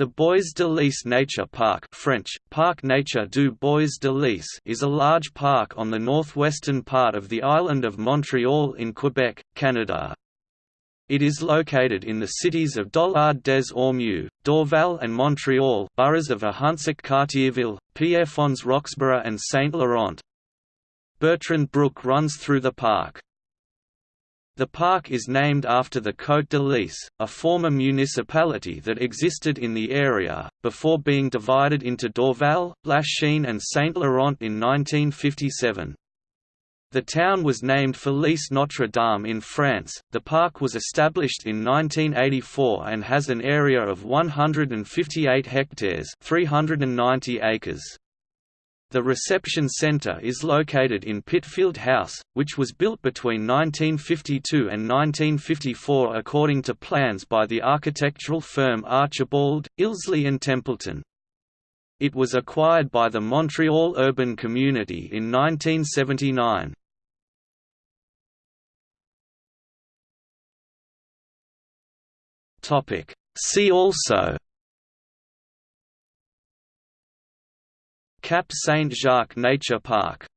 The Bois de Liesse Nature Park French, Parc Nature du Bois de Liesse is a large park on the northwestern part of the island of Montreal in Quebec, Canada. It is located in the cities of Dollard des Ormeaux, Dorval and Montreal boroughs of Ahuntsic-Cartierville, Pierrefonds-Roxboro and Saint-Laurent. Bertrand Brook runs through the park. The park is named after the Côte de Liesse, a former municipality that existed in the area, before being divided into Dorval, Lachine and Saint-Laurent in 1957. The town was named for Liesse Notre Dame in France. The park was established in 1984 and has an area of 158 hectares, 390 acres. The reception centre is located in Pitfield House, which was built between 1952 and 1954 according to plans by the architectural firm Archibald, Ilsley and Templeton. It was acquired by the Montreal Urban Community in 1979. See also Cap Saint-Jacques Nature Park